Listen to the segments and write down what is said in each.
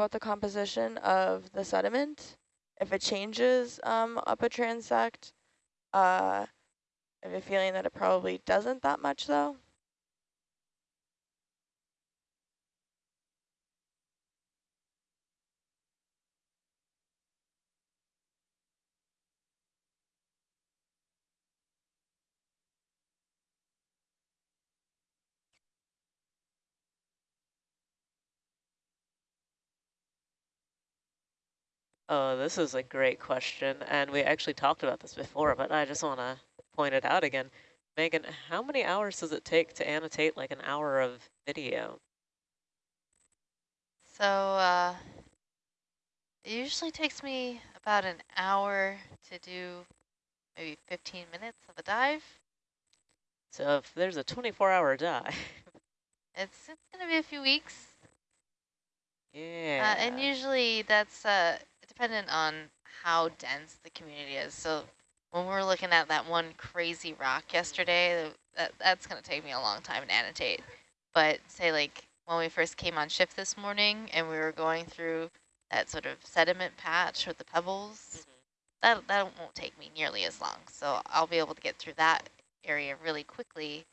about the composition of the sediment. If it changes um, up a transect, uh, I have a feeling that it probably doesn't that much though. Oh, this is a great question, and we actually talked about this before, but I just want to point it out again. Megan, how many hours does it take to annotate like an hour of video? So uh, it usually takes me about an hour to do maybe 15 minutes of a dive. So if there's a 24-hour dive. it's it's going to be a few weeks. Yeah. Uh, and usually that's uh, dependent on how dense the community is. So when we're looking at that one crazy rock yesterday, that, that's going to take me a long time to annotate. But say like when we first came on shift this morning and we were going through that sort of sediment patch with the pebbles, mm -hmm. that, that won't take me nearly as long. So I'll be able to get through that area really quickly,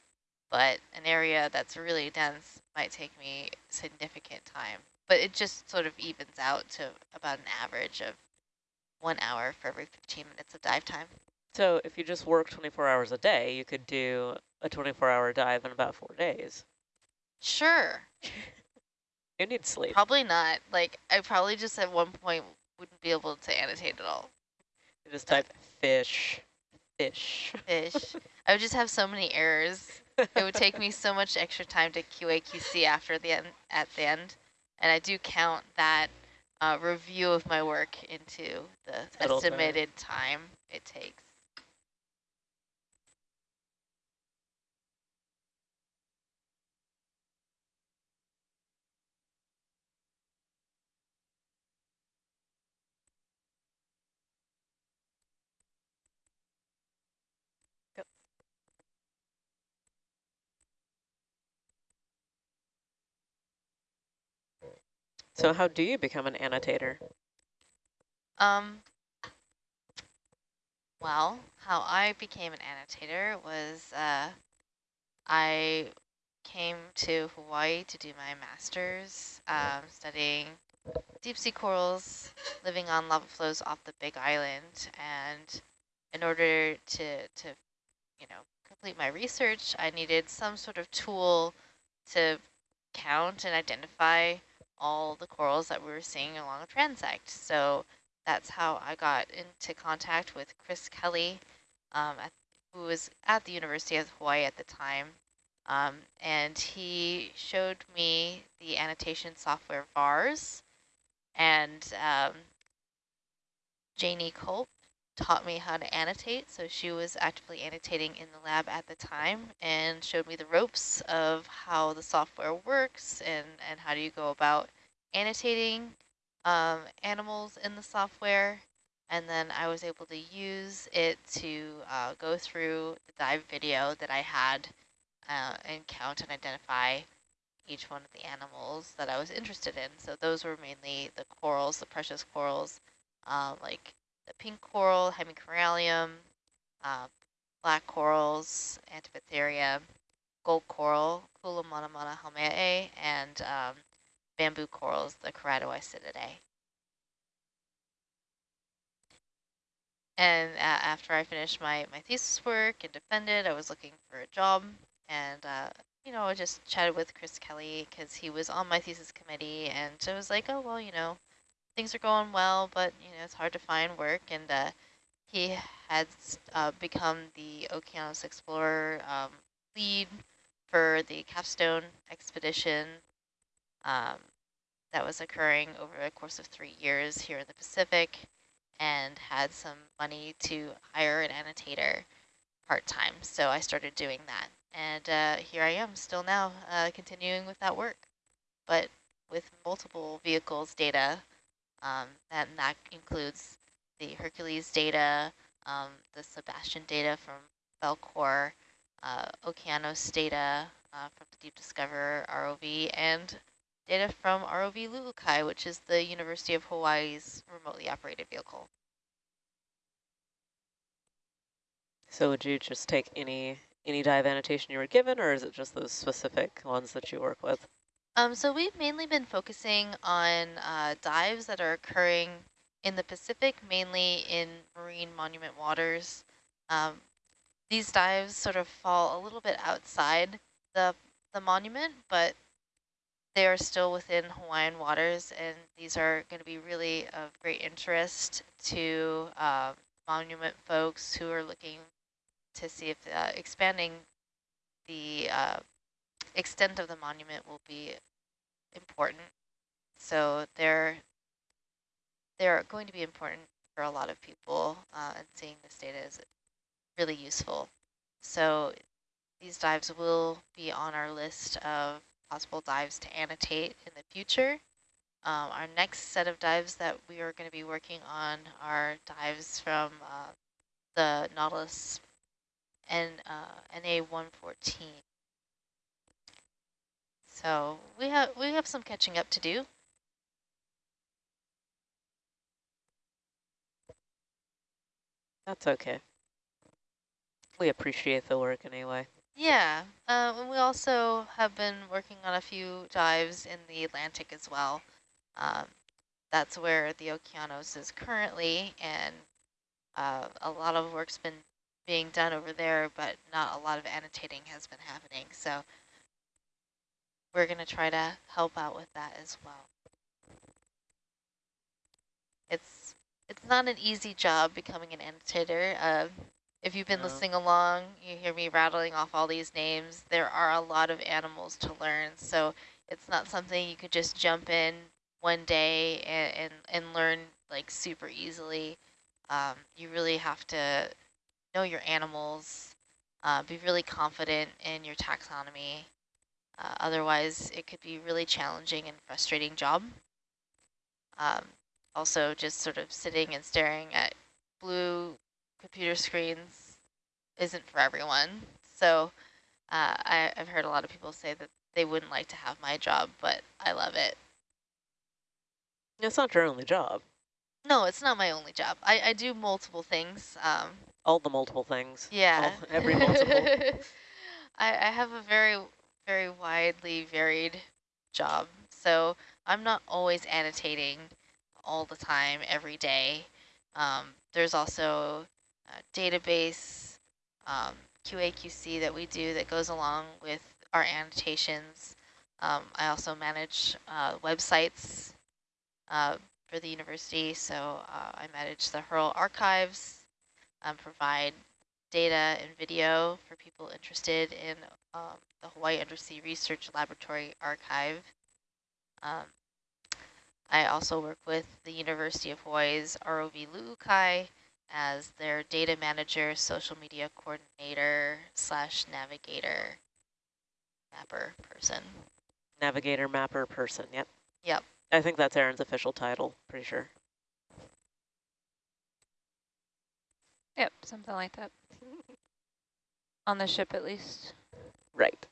but an area that's really dense might take me significant time but it just sort of evens out to about an average of one hour for every 15 minutes of dive time. So if you just work 24 hours a day, you could do a 24-hour dive in about four days. Sure. you need sleep. Probably not. Like, I probably just at one point wouldn't be able to annotate at all. You just type fish, fish. Fish. I would just have so many errors. it would take me so much extra time to QA QC after the end, at the end. And I do count that uh, review of my work into the Total estimated time it takes. So how do you become an annotator? Um, well, how I became an annotator was uh, I came to Hawaii to do my master's, um, studying deep sea corals living on lava flows off the Big Island. And in order to, to you know, complete my research, I needed some sort of tool to count and identify all the corals that we were seeing along a transect. So that's how I got into contact with Chris Kelley, um, at, who was at the University of Hawaii at the time. Um, and he showed me the annotation software VARS. And um, Janie Culp taught me how to annotate. So she was actively annotating in the lab at the time and showed me the ropes of how the software works and, and how do you go about annotating um, animals in the software. And then I was able to use it to uh, go through the dive video that I had uh, and count and identify each one of the animals that I was interested in. So those were mainly the corals, the precious corals, uh, like the pink coral, Hemicorallium, uh, black corals, Antipatharia, gold coral, Kula mana and um, bamboo corals, the Keratoisididae. And uh, after I finished my, my thesis work and defended, I was looking for a job. And, uh, you know, I just chatted with Chris Kelley because he was on my thesis committee. And I was like, oh, well, you know, things are going well, but, you know, it's hard to find work. And uh, he had uh, become the Okeanos Explorer um, lead for the capstone expedition um, that was occurring over the course of three years here in the Pacific and had some money to hire an annotator part-time. So I started doing that. And uh, here I am still now uh, continuing with that work, but with multiple vehicles data, um, and that includes the Hercules data, um, the SuBastian data from Falkor, uh, Okeanos data uh, from the Deep Discoverer ROV, and data from ROV Lu'ukai, which is the University of Hawaii's remotely operated vehicle. So would you just take any any dive annotation you were given, or is it just those specific ones that you work with? Um, so we've mainly been focusing on uh, dives that are occurring in the Pacific, mainly in marine monument waters. Um, these dives sort of fall a little bit outside the, the monument, but they are still within Hawaiian waters, and these are going to be really of great interest to uh, monument folks who are looking to see if uh, expanding the uh, extent of the monument will be important. So they're they're going to be important for a lot of people, uh, and seeing this data is really useful. So these dives will be on our list of possible dives to annotate in the future. Um, our next set of dives that we are going to be working on are dives from uh, the Nautilus and uh, NA114. So we have we have some catching up to do. That's okay. We appreciate the work anyway. Yeah, uh, and we also have been working on a few dives in the Atlantic as well. Um, that's where the Okeanos is currently, and uh, a lot of work's been being done over there, but not a lot of annotating has been happening. So we're going to try to help out with that as well. It's it's not an easy job becoming an annotator. Uh, if you've been no. listening along, you hear me rattling off all these names. There are a lot of animals to learn, so it's not something you could just jump in one day and, and, and learn like super easily. Um, you really have to know your animals, uh, be really confident in your taxonomy. Uh, otherwise, it could be really challenging and frustrating job. Um, also, just sort of sitting and staring at blue computer screens isn't for everyone. So uh, I, I've heard a lot of people say that they wouldn't like to have my job, but I love it. It's not your only job. No, it's not my only job. I, I do multiple things. Um, all the multiple things. Yeah. All, every multiple. I, I have a very, very widely varied job. So I'm not always annotating all the time, every day. Um, there's also a database um, QA/QC that we do that goes along with our annotations. Um, I also manage uh, websites uh, for the university, so uh, I manage the HURL archives, um, provide data and video for people interested in um, the Hawaii Undersea Research Laboratory Archive. Um, I also work with the University of Hawaii's ROV Lu'ukai as their data manager, social media coordinator, slash navigator, mapper person. Navigator, mapper person, yep. Yep. I think that's Aaron's official title, pretty sure. Yep, something like that. On the ship, at least. Right.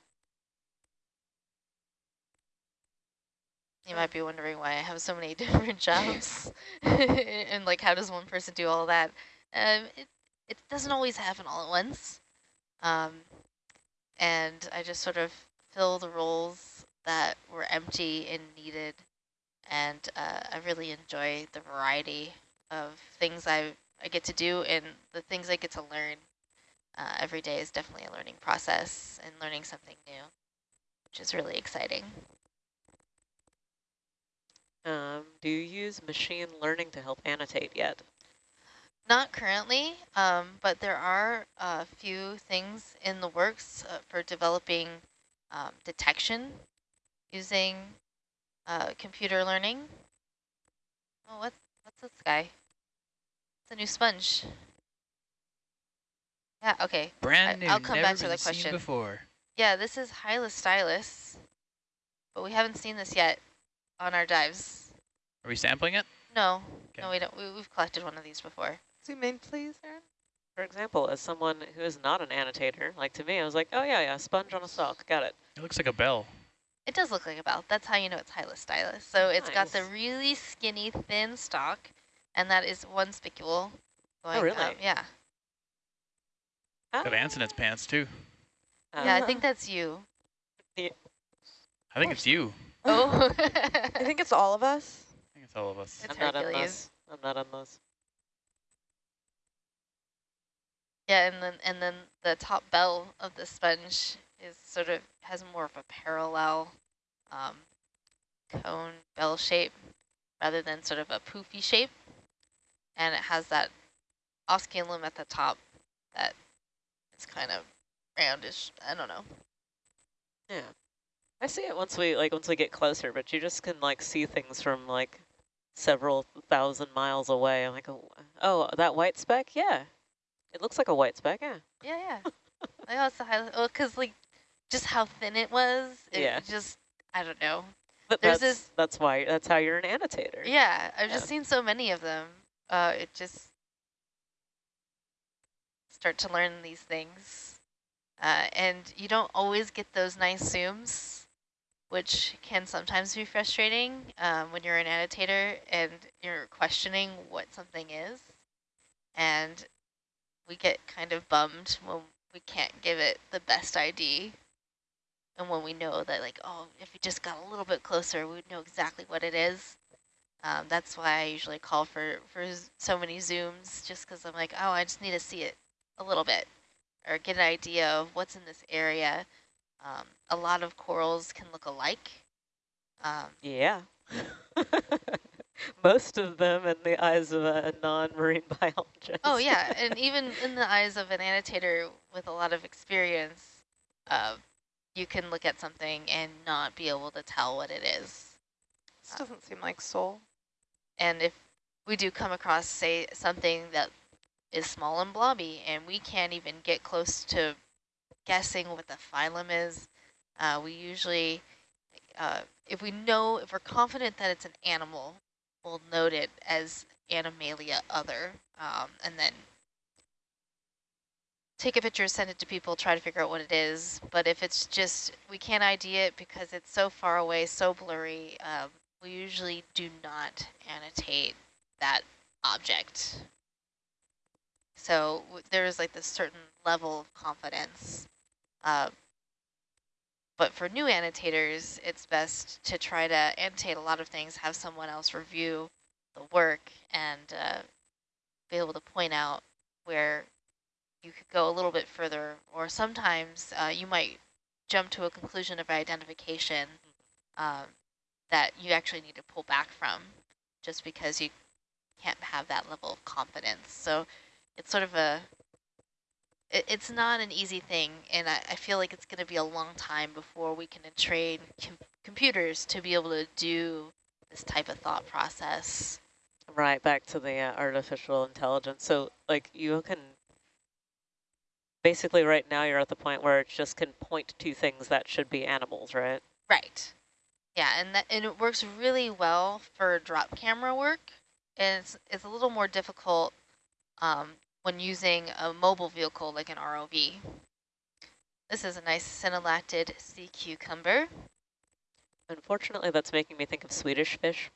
You might be wondering why I have so many different jobs and like how does one person do all that? Um, it, it doesn't always happen all at once. Um, and I just sort of fill the roles that were empty and needed. And uh, I really enjoy the variety of things I've I get to do and the things I get to learn uh, every day is definitely a learning process and learning something new, which is really exciting. Um, do you use machine learning to help annotate yet? Not currently, um, but there are a few things in the works uh, for developing um, detection using uh, computer learning. Oh, what, what's this guy? It's a new sponge. Yeah, okay. Brand new, I'll come back to the question. before. Yeah, this is Hyla but we haven't seen this yet on our dives. Are we sampling it? No, okay. no, we don't. We, have collected one of these before. Zoom in, please, Aaron. For example, as someone who is not an annotator, like to me, I was like, oh yeah, yeah, sponge on a stalk, got it. It looks like a bell. It does look like a bell. That's how you know it's Hyalostylus. So it's got the really skinny, thin stalk, and that is one spicule. Oh, going oh, really? Up. Yeah. Got ants in its pants, too. Uh, yeah, I think that's you. I think it's you. Oh. I think it's all of us. I think it's all of us. It's I'm Hercules. not on those. I'm not on those. Yeah, and then and then the top bell of the sponge is sort of has more of a parallel um, cone bell shape rather than sort of a poofy shape. And it has that osculum at the top that is kind of roundish. I don't know. Yeah. I see it once we like once we get closer, but you just can like see things from like several thousand miles away. I'm like, oh, oh that white speck? Yeah. It looks like a white speck, yeah. Yeah, yeah. I also highlight, well, because like just how thin it was, it yeah. just, I don't know. But There's that's, this, that's why, that's how you're an annotator. Yeah, I've yeah. just seen so many of them. Uh, it just, start to learn these things. Uh, and you don't always get those nice zooms, which can sometimes be frustrating um, when you're an annotator and you're questioning what something is. And we get kind of bummed when we can't give it the best ID. And when we know that like, oh, if we just got a little bit closer, we would know exactly what it is. Um, that's why I usually call for, for so many zooms, just because I'm like, oh, I just need to see it a little bit or get an idea of what's in this area. Um, a lot of corals can look alike. Um, yeah. most of them in the eyes of a non-marine biologist. Oh yeah, and even in the eyes of an annotator with a lot of experience, uh, you can look at something and not be able to tell what it is. This doesn't seem like soul. And if we do come across, say, something that is small and blobby, and we can't even get close to guessing what the phylum is, uh, we usually, uh, if we know, if we're confident that it's an animal, we'll note it as Animalia other, um, and then take a picture, send it to people, try to figure out what it is. But if it's just, we can't ID it because it's so far away, so blurry, um, we usually do not annotate that object. So there's like this certain level of confidence. Uh, but for new annotators, it's best to try to annotate a lot of things, have someone else review the work and uh, be able to point out where you could go a little bit further. Or sometimes uh, you might jump to a conclusion of identification um, that you actually need to pull back from just because you can't have that level of confidence. So it's sort of a it, it's not an easy thing, and I, I feel like it's going to be a long time before we can train com computers to be able to do this type of thought process. Right, back to the uh, artificial intelligence. So, like, you can basically right now you're at the point where it just can point to things that should be animals, right? Right. Yeah, and that and it works really well for drop camera work. And it's it's a little more difficult um, when using a mobile vehicle like an ROV. This is a nice synallactid sea cucumber. Unfortunately, that's making me think of Swedish fish.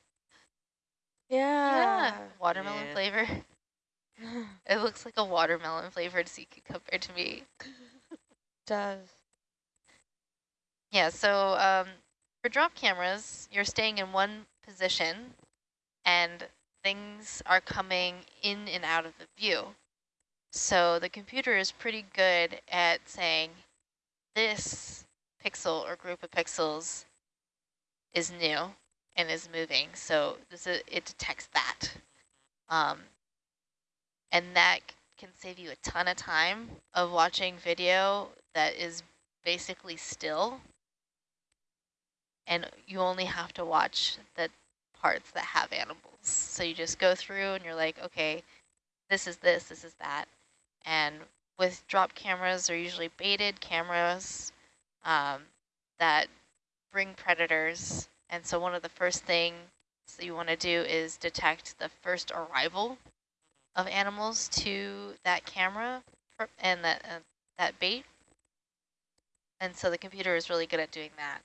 Yeah. yeah. Watermelon yeah. flavor. it looks like a watermelon flavored sea cucumber to me. does. Yeah, so um, for drop cameras, you're staying in one position and things are coming in and out of the view. So the computer is pretty good at saying this pixel or group of pixels is new and is moving. So this is, it detects that. Um, and that can save you a ton of time of watching video that is basically still. And you only have to watch the parts that have animals. So you just go through and you're like, okay, this is this, this is that. And with drop cameras, they're usually baited cameras um, that bring predators. And so one of the first things that you want to do is detect the first arrival of animals to that camera and that, uh, that bait. And so the computer is really good at doing that.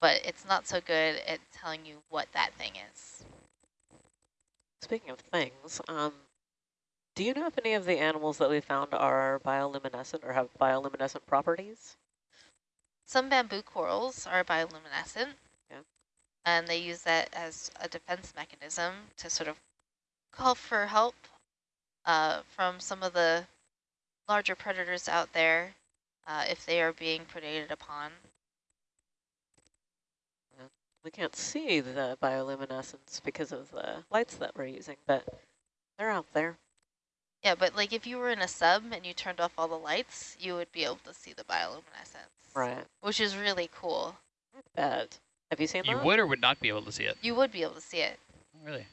but it's not so good at telling you what that thing is. Speaking of things, um, do you know if any of the animals that we found are bioluminescent or have bioluminescent properties? Some bamboo corals are bioluminescent, Yeah. and they use that as a defense mechanism to sort of call for help uh, from some of the larger predators out there uh, if they are being predated upon. We can't see the bioluminescence because of the lights that we're using, but they're out there. Yeah, but like if you were in a sub and you turned off all the lights, you would be able to see the bioluminescence. Right. Which is really cool. Bet. Have you seen You that? You would or would not be able to see it? You would be able to see it. Really?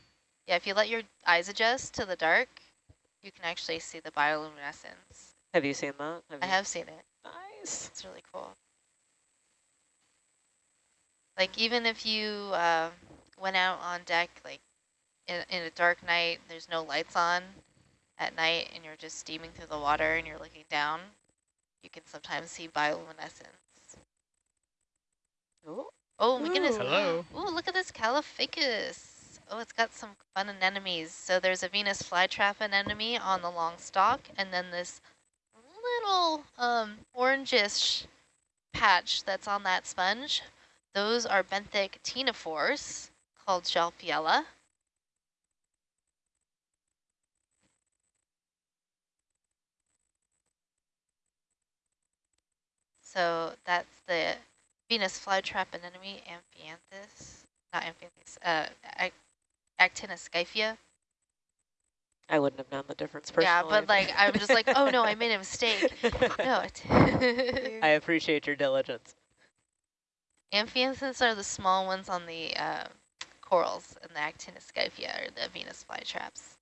Yeah, if you let your eyes adjust to the dark, you can actually see the bioluminescence. Have you seen that? I you- have seen it. Nice. It's really cool. Like even if you uh, went out on deck, like in, in a dark night, there's no lights on at night, and you're just steaming through the water and you're looking down, you can sometimes see bioluminescence. Ooh. Oh my goodness. Ooh. Hello. Ooh, look at this Caulophacus. Oh, it's got some fun anemones. So there's a Venus flytrap anemone on the long stalk, and then this little um, orangish patch that's on that sponge. Those are benthic ctenophores called Tjalfiella. So that's the Venus flytrap anemone, Amphianthus, not Amphianthus, uh, Ac Actinoscyphia. I wouldn't have known the difference personally. Yeah, but like I'm just like, oh no, I made a mistake. no, I appreciate your diligence. Amphianthus are the small ones on the uh, corals, and the Actinoscyphia are the Venus flytraps.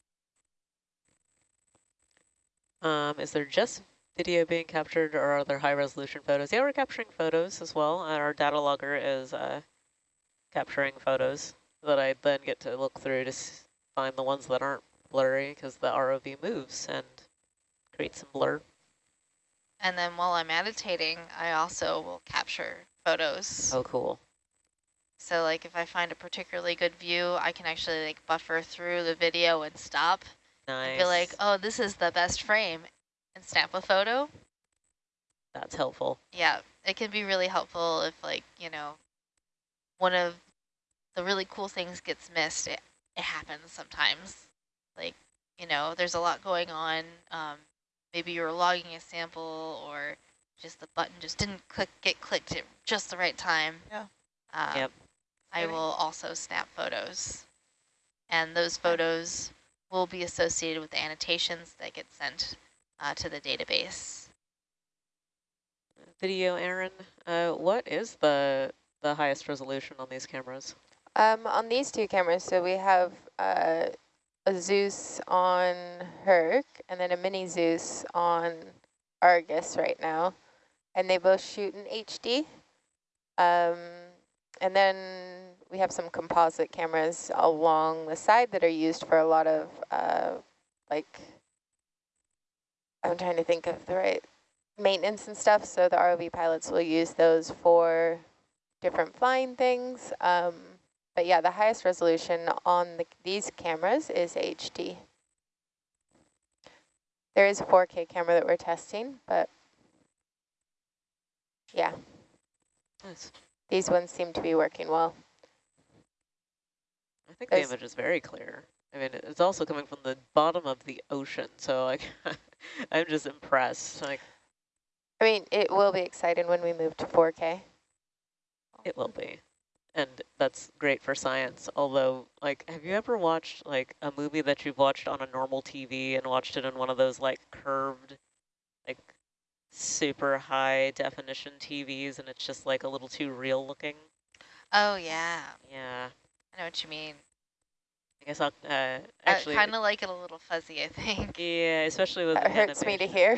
Um, is there just video being captured or are there high resolution photos? Yeah, we're capturing photos as well. And our data logger is uh, capturing photos that I then get to look through to s find the ones that aren't blurry because the ROV moves and creates some blur. And then while I'm annotating, I also will capture photos. Oh, cool. So like if I find a particularly good view, I can actually like buffer through the video and stop Nice. and be like, oh, this is the best frame and snap a photo. That's helpful. Yeah, it can be really helpful if like, you know, one of the really cool things gets missed. It, it happens sometimes. Like, you know, there's a lot going on. Um, maybe you were logging a sample or just the button just didn't click get clicked at just the right time. Yeah. Um, Yep. I will also snap photos. And those photos will be associated with the annotations that get sent uh, to the database. Video, Aaron. Uh, what is the the highest resolution on these cameras? Um, on these two cameras, so we have uh, a Zeus on Herc and then a mini Zeus on Argus right now. And they both shoot in HD. Um, and then we have some composite cameras along the side that are used for a lot of, uh, like, I'm trying to think of the right maintenance and stuff. So the ROV pilots will use those for different flying things. Um, but yeah, the highest resolution on the, these cameras is HD. There is a 4K camera that we're testing, but yeah, Nice. these ones seem to be working well. I think There's- the image is very clear. I mean, it's also coming from the bottom of the ocean, so like, I'm just impressed. Like, I mean, it will be exciting when we move to 4K. it will be, and that's great for science. Although, like, have you ever watched like a movie that you've watched on a normal TV and watched it in one of those like curved, like super high definition TVs, and it's just like a little too real looking? Oh, yeah. Yeah, I know what you mean. I guess I'll uh, actually. kind of like it a little fuzzy, I think. Yeah, especially with That the hurts me to hear.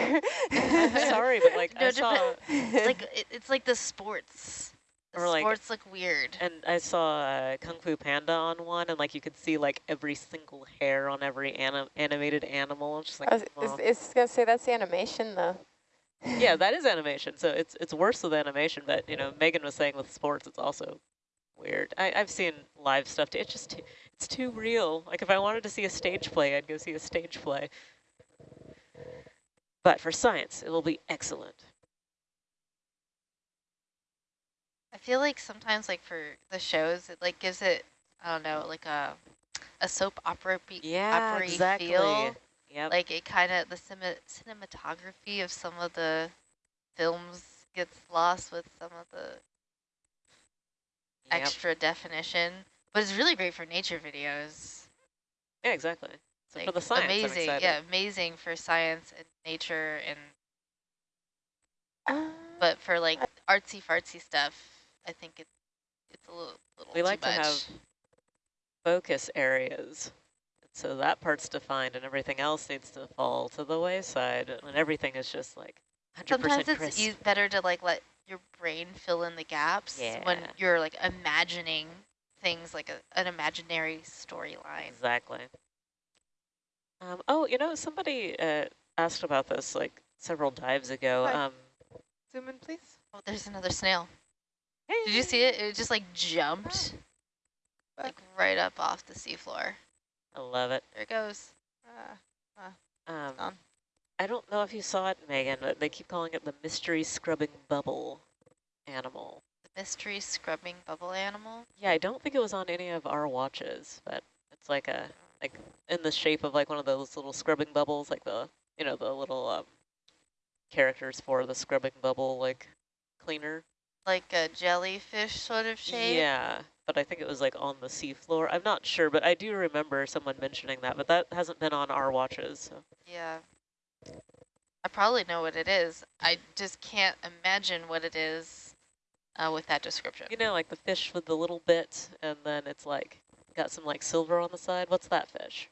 Sorry, but like No, I saw, different- like it, it's like the sports. The Or, like- sports look weird. and I saw uh, Kung Fu Panda on one, and like you could see like every single hair on every anim animated animal. It's just like, I was, well, is, is gonna say that's animation though. Yeah, that is animation. So it's it's worse with animation, but you know, Megan was saying with sports, it's also weird. I, I've seen live stuff. Too. It's just too, it's too real. Like if I wanted to see a stage play, I'd go see a stage play. But for science, it will be excellent. I feel like sometimes like for the shows, it like gives it, I don't know, like a a soap opera Yeah, opera exactly. feel. Yep. Like it kind of the cinematography of some of the films gets lost with some of the yep. extra definition, but it's really great for nature videos. Yeah, exactly. So Like, for the science, I'm amazing, yeah, amazing for science and nature, and Uh, but for like artsy fartsy stuff, I think it's it's a little little We too like to have focus areas. So that part's defined and everything else needs to fall to the wayside and everything is just like 100% Sometimes it's crisp. e better to like let your brain fill in the gaps when you're like imagining things like a, an imaginary storyline. Exactly. Um, oh, you know, somebody uh, asked about this like several dives ago. Um, zoom in, please. Oh, there's another snail. Hey. Did you see it? It just like jumped like right up off the seafloor. I love it. There it goes. Uh, Um, gone. I don't know if you saw it, Megan, but they keep calling it the mystery scrubbing bubble animal. Mystery scrubbing bubble animal. Yeah, I don't think it was on any of our watches, but it's like a like in the shape of like one of those little scrubbing bubbles, like the you know the little um, characters for the scrubbing bubble like cleaner. Like a jellyfish sort of shape. Yeah, but I think it was like on the seafloor. I'm not sure, but I do remember someone mentioning that, but that hasn't been on our watches. So. Yeah. I probably know what it is. I just can't imagine what it is uh, with that description. You know, like the fish with the little bit, and then it's like got some like silver on the side. What's that fish?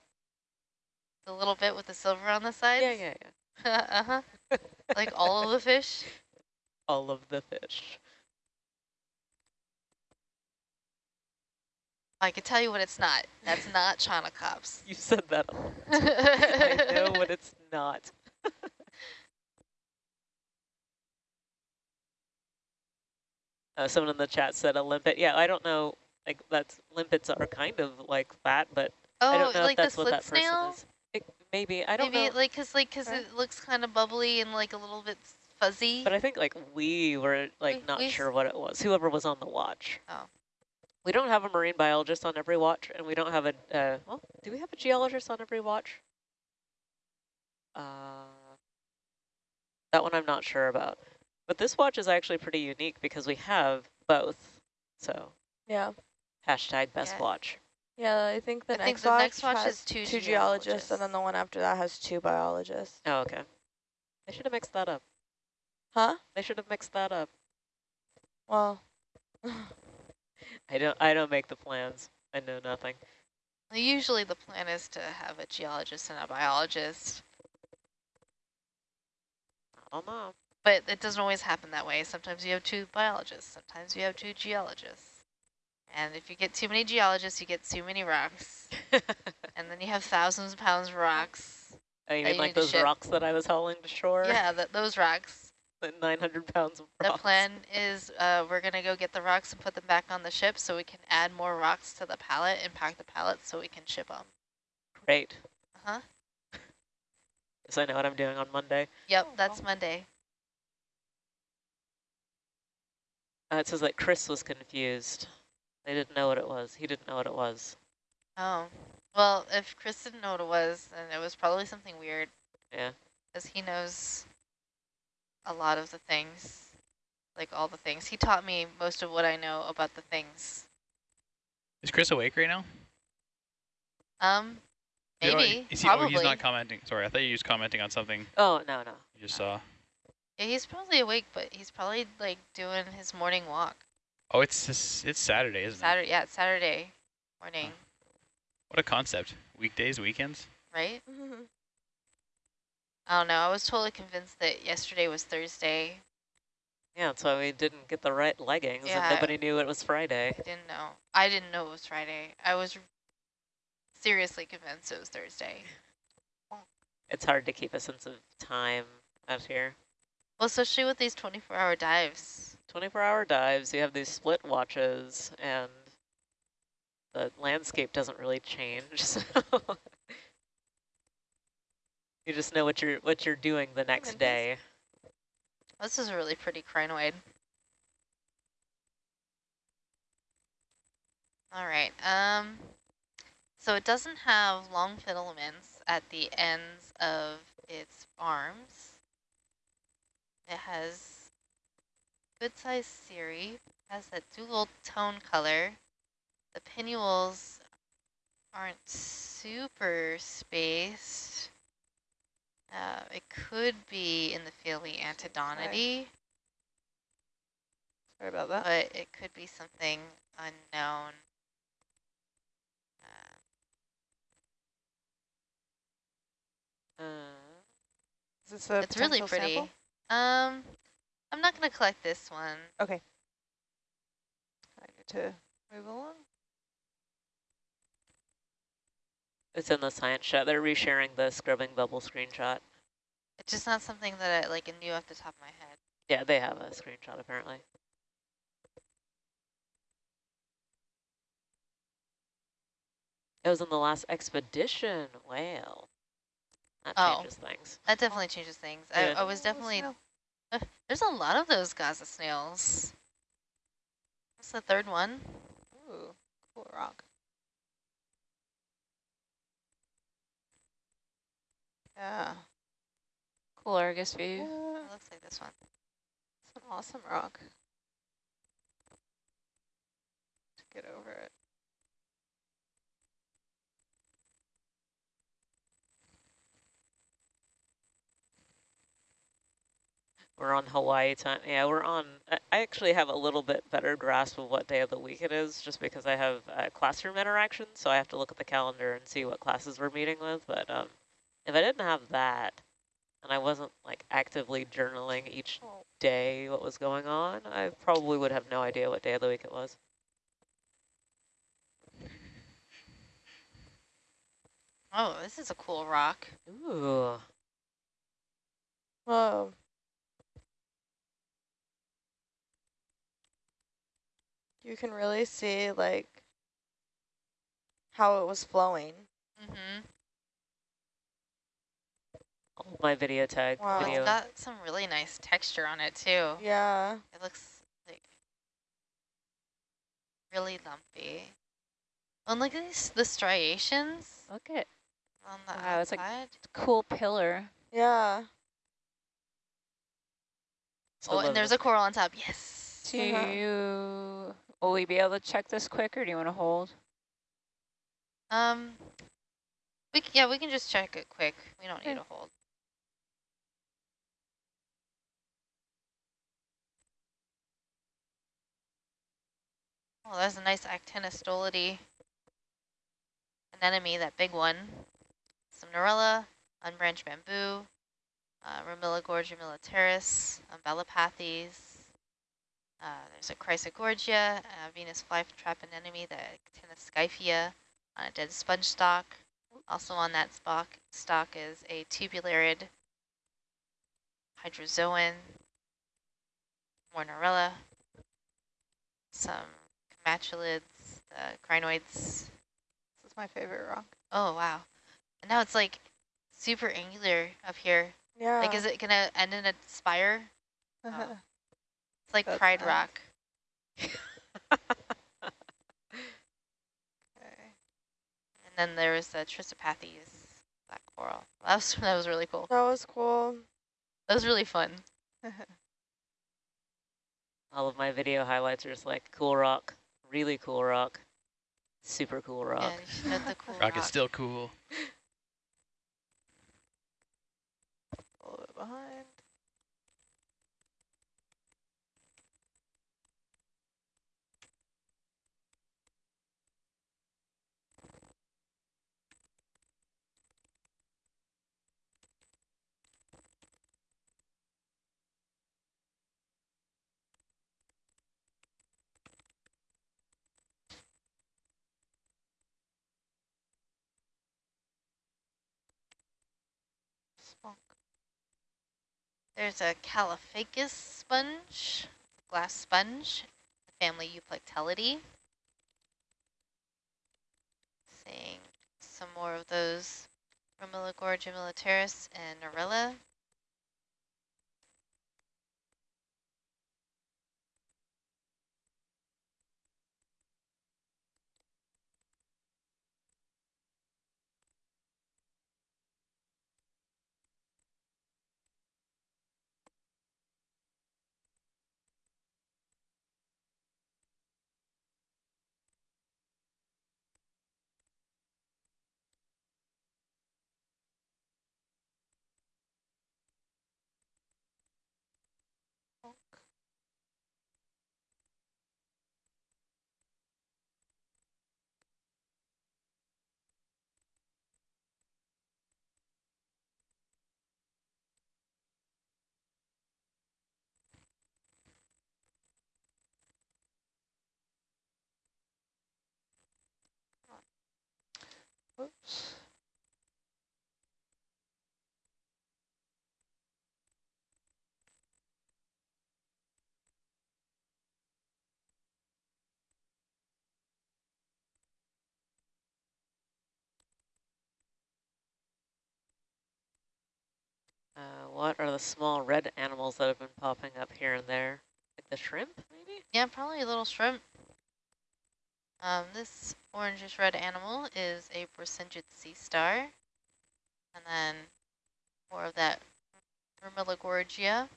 The little bit with the silver on the side? Yeah, yeah, yeah. uh-huh. Like all of the fish? All of the fish. I can tell you what it's not. That's not China cops. You said that. a lot. I know what it's not. Uh, someone in the chat said a limpet. Yeah, I don't know. Like that's limpets are kind of like that, but Oh, I don't know like if that's what that person snail? is. It, maybe I don't know. Maybe know. like cause like cause Right. it looks kind of bubbly and like a little bit fuzzy. But I think like we were like We- not we sure what it was. Whoever was on the watch. Oh. We don't have a marine biologist on every watch, and we don't have a. Uh, well, do we have a geologist on every watch? Uh, that one I'm not sure about. But this watch is actually pretty unique because we have both. So Yeah. hashtag best Yeah. watch. Yeah, I think the I think next the watch next watch has is two two geologists, geologists. and then the one after that has two biologists. Oh, okay. They should have mixed that up. Huh? They should have mixed that up. Well, I don't. I don't make the plans. I know nothing. Usually the plan is to have a geologist and a biologist, I don't know. But it doesn't always happen that way. Sometimes you have two biologists, sometimes you have two geologists. And if you get too many geologists, you get too many rocks. And then you have thousands of pounds of rocks. Oh, you mean you like those rocks that I was hauling to shore? Yeah, that those rocks. The 900 pounds of rocks. The plan is uh, we're going to go get the rocks and put them back on the ship so we can add more rocks to the pallet and pack the pallet so we can ship them. Great. Uh-huh. So I know what I'm doing on Monday. Yep, that's Monday. Uh, it says that Chris was confused. They didn't know what it was. He didn't know what it was. Oh. Well, if Chris didn't know what it was, then it was probably something weird. Yeah. Because he knows a lot of the things. Like all the things. He taught me most of what I know about the things. Is Chris awake right now? Um, You know, maybe, is he, probably. Oh, he's not commenting. Sorry, I thought you were just commenting on something Oh, no, no. you just saw. Yeah, he's probably awake, but he's probably like doing his morning walk. Oh, it's just, it's Saturday, isn't it? Saturday, yeah, it's Saturday morning, What a concept. Weekdays, weekends. right? I don't know. I was totally convinced that yesterday was Thursday. Yeah, that's why we didn't get the right leggings Yeah. and nobody knew it was Friday. I didn't know. I didn't know it was Friday. I was seriously convinced it was Thursday. It's hard to keep a sense of time out here. Well, especially with these 24-hour dives. 24-hour dives, you have these split watches, and the landscape doesn't really change. So you just know what you're what you're doing the next day. This is a really pretty crinoid. All right. Um, so it doesn't have long filaments at the ends of its arms. It has good sized cirri, has that dual tone color. The pinnules aren't super spaced. Uh, it could be in the family antedonidae, Sorry about that. but it could be something unknown. Uh, Uh, Is this a it's really pretty. sample? Um, I'm not going to collect this one. Okay. I need to move along. it's in the science chat. They're resharing the scrubbing bubble screenshot. It's just not something that I like knew off the top of my head. Yeah, they have a screenshot apparently. It was in the last expedition. Wow. That Oh. changes things. That definitely changes things. Yeah. I, I was definitely, uh, there's a lot of those Gaza snails. That's the third one. Ooh, cool rock. Yeah. Cool Argus view. yeah. It looks like this one. It's an awesome rock. To get over it. We're on Hawaii time. Yeah, we're on. I actually have a little bit better grasp of what day of the week it is, just because I have uh, classroom interaction. So I have to look at the calendar and see what classes we're meeting with. But um, if I didn't have that, and I wasn't like actively journaling each Oh. day what was going on, I probably would have no idea what day of the week it was. Oh, this is a cool rock. Ooh. Whoa. You can really see like how it was flowing. Mm-hmm. All my video tag Wow. It's video. got some really nice texture on it too. Yeah. It looks like really lumpy. And look at these, the striations Look at on the Wow, it's like- outside. cool pillar. Yeah. Still oh, and there's a coral on top. Yes. Do Uh-huh. you, will we be able to check this quick or do you want to hold? Um, we c- yeah, we can just check it quick. We don't need to hold. Oh, that's a nice actinostolidae anemone, that big one. Some Narella, unbranched bamboo, uh, Romilla gorge, Romilla umbellapathes. Uh, there's a Chrysogorgia, a Venus flytrap anemone, the Actinoscyphia on a dead sponge stalk. Also on that stock, stock is a tubularid hydrozoan, more some comatulids, the crinoids. This is my favorite rock. Oh, wow. And now it's like super angular up here. Yeah. Like, is it going to end in a spire? Oh. It's like That's Pride nice. Rock. okay. And then there was the Trissopathes black coral. That was, that was really cool. that was cool. That was really fun. All of my video highlights are just like cool rock, really cool rock, super cool rock. Yeah, you should the cool Rock is still cool. A little bit behind. There's a Caulophacus sponge, glass sponge, family Euplectellidae. Seeing some more of those Romilogorgia militaris and Narella. Whoops. Uh, what are the small red animals that have been popping up here and there? Like the shrimp, maybe? Yeah, probably a little shrimp. Um, this orangish red animal is a Brisingid sea star. And then more of that Vermilogorgia.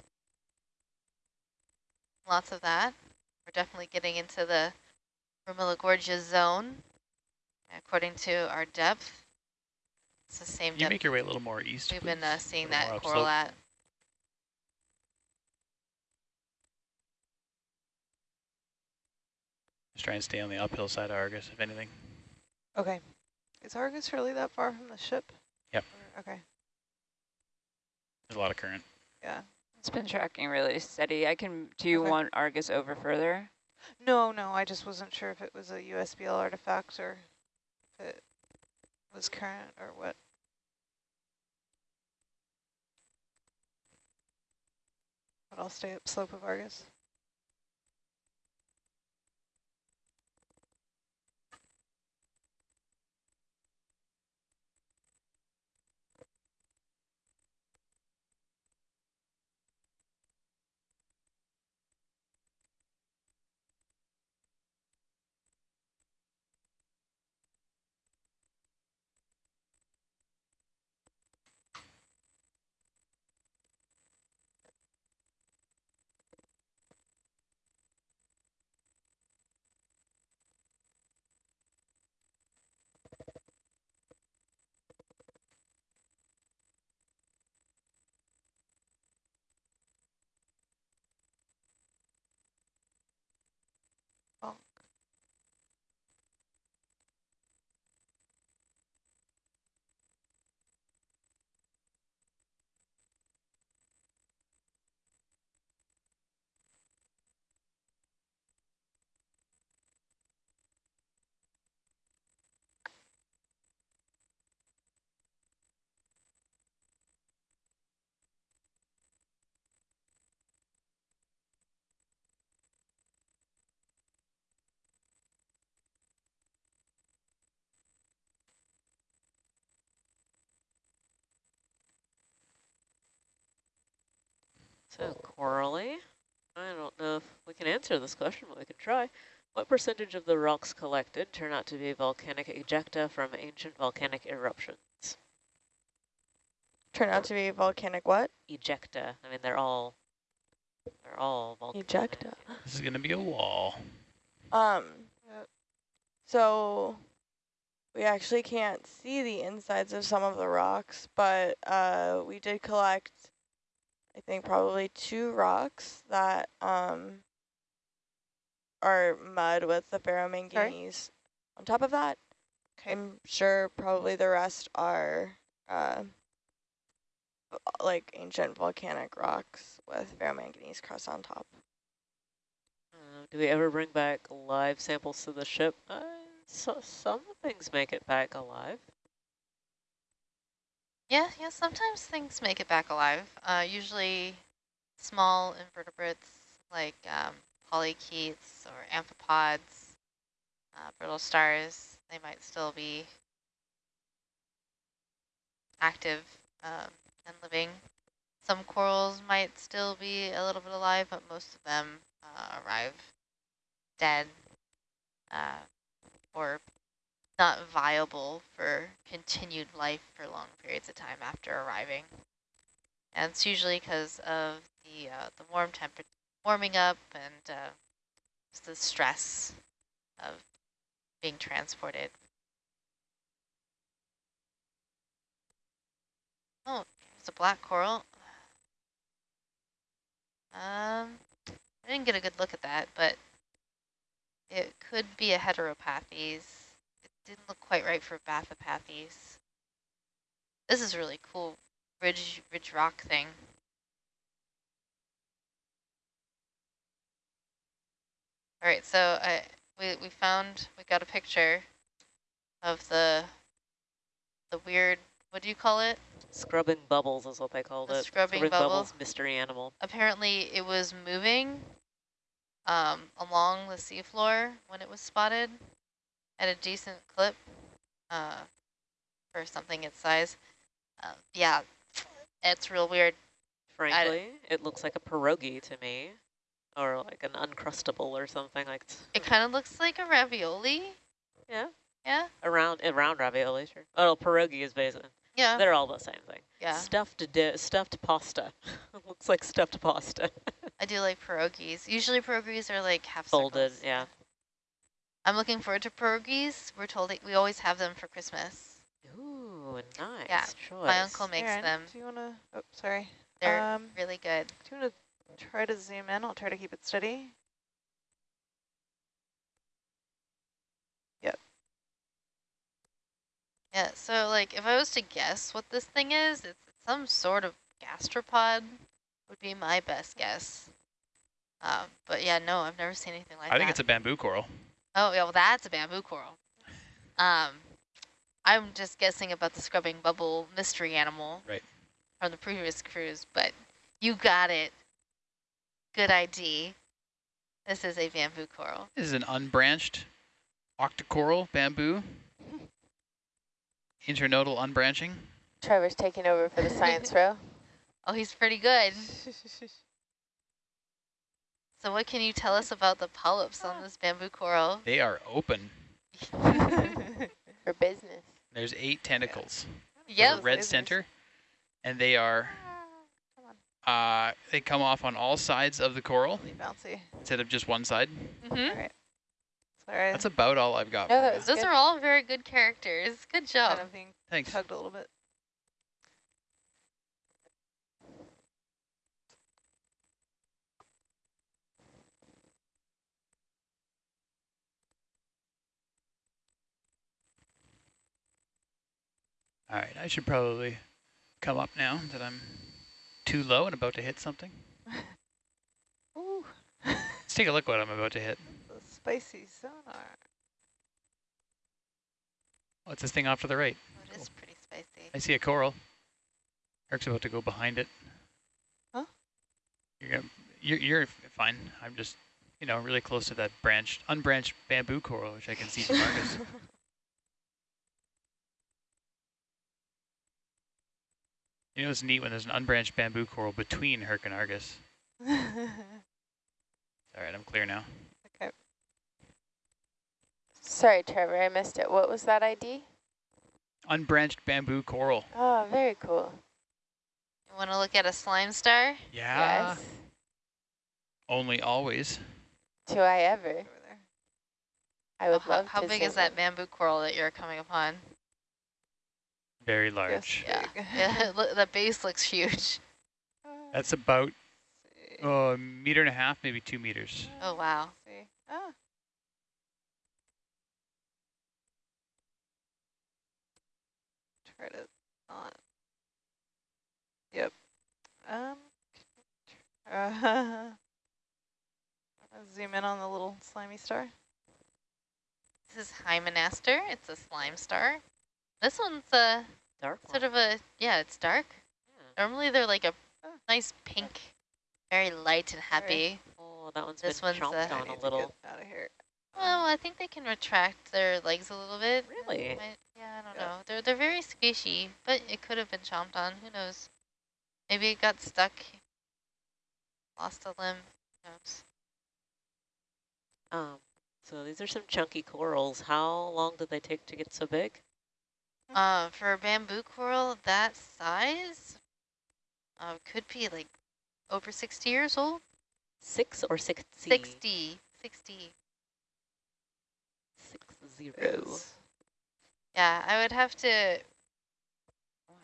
Lots of that. We're definitely getting into the Vermilogorgia zone, according to our depth. It's the same you depth make your way a little more east, we've been uh, seeing that coral at. Just try and stay on the uphill side of Argus, if anything. Okay. Is Argus really that far from the ship? Yep. Or- Okay, There's a lot of current. yeah. It's been tracking really steady. I can, do you Okay. want Argus over further? No, no, I just wasn't sure if it was a USBL artifact or if it was current or what. But I'll stay up slope of Argus. So Corley, I don't know if we can answer this question, but we can try. What percentage of the rocks collected turn out to be volcanic ejecta from ancient volcanic eruptions? Turn out to be volcanic what? Ejecta. I mean, they're all they're all volcanic. Ejecta. This is going to be a wall. Um, so we actually can't see the insides of some of the rocks, but uh, we did collect, I think, probably two rocks that um, are mud with the ferromanganese on top of that. Okay. I'm sure probably the rest are uh, like ancient volcanic rocks with ferromanganese crust on top. Uh, do we ever bring back live samples to the ship? Uh, so, some things make it back alive. Yeah, yeah, sometimes things make it back alive. Uh, usually small invertebrates like um, polychaetes or amphipods, uh, brittle stars, they might still be active um, and living. Some corals might still be a little bit alive, but most of them uh, arrive dead uh, or not viable for continued life for long periods of time after arriving. And it's usually because of the uh, the warm temperature, warming up, and uh, the stress of being transported. Oh, it's a black coral. Um, I didn't get a good look at that, but it could be a heteropathes. Didn't look quite right for Bathypathes. This is really cool ridge ridge rock thing. All right, so I we we found we got a picture of the the weird what do you call it? Scrubbing bubbles is what they called The it. scrubbing bubbles bubble. mystery animal. Apparently it was moving um, along the seafloor when it was spotted at a decent clip uh, for something its size. Uh, yeah, it's real weird. Frankly, it looks like a pierogi to me, or like an uncrustable or something like. It kind of looks like a ravioli. Yeah, Yeah, around around ravioli, sure. Oh, pierogi is basically. yeah, They're all the same thing. yeah. Stuffed stuffed pasta. looks like stuffed pasta. I do like pierogies. Usually pierogies are like half Folded, circles. yeah. I'm looking forward to pierogies. We're told that we always have them for Christmas. Ooh, nice Yeah, choice. My uncle makes Aaron, them. Do you want to? Oh, sorry. They're um, really good. do you want to try to zoom in? I'll try to keep it steady. Yeah, so like if I was to guess what this thing is, it's some sort of gastropod would be my best guess. Um, but yeah, no, I've never seen anything like I that. I think it's a bamboo coral. Oh, yeah, well, that's a bamboo coral. Um, I'm just guessing about the scrubbing bubble mystery animal Right. from the previous cruise, but you got it. Good ID. This is a bamboo coral. This is an unbranched octocoral bamboo. Internodal unbranching. Trevor's taking over for the science row. Oh, he's pretty good. So what can you tell us about the polyps on this bamboo coral? They are open. For business. There's eight tentacles. with Yep. red Business. center, and they are uh, they come off on all sides of the coral Really bouncy. instead of just one side. Mhm. All right. Sorry. That's about all I've got. No, for that you. was Those good. are all very good characters. Good job. kind of being Thanks. tugged a little bit. All right, I should probably come up now that I'm too low and about to hit something. Ooh, Let's take a look what I'm about to hit. the spicy sonar. What's this thing off to the right? Oh, it is pretty spicy. I see a coral. Eric's about to go behind it. Huh? You're gonna, you're, you're fine. I'm just, you know, really close to that branched, unbranched bamboo coral, which I can see from Argus. You know, it's neat when there's an unbranched bamboo coral between Herc and Argus. All right, I'm clear now. okay. Sorry, Trevor, I missed it. What was that ID? Unbranched bamboo coral. Oh, very cool. You want to look at a slime star? Yeah. Yes. Only always. Do I ever? I would how love how to big is that in. bamboo coral that you're coming upon? Very large. Yes, Yeah, yeah. look, the base looks huge. That's about see. oh, a meter and a half, maybe two meters. Oh wow. see. Ah. Try to not. Yep. Um. Uh, zoom in on the little slimy star. This is Hymenaster. It's a slime star. This one's a Dark sort one. of a yeah. It's dark. Yeah. Normally they're like a Oh. nice pink very light and happy. Oh, that one's This been one's, chomped I on a little. out of here. Well, I think they can retract their legs a little bit. Really? Might- yeah, I don't Yeah. know. They're they're very squishy, but it could have been chomped on. Who knows? Maybe it got stuck. Lost a limb. Who knows? Um, so these are some chunky corals. How long did they take to get so big? Uh, for a bamboo coral that size, uh, could be like over 60 years old. Six or sixty? 60. 60. Six zero. Is- Yeah, I would have to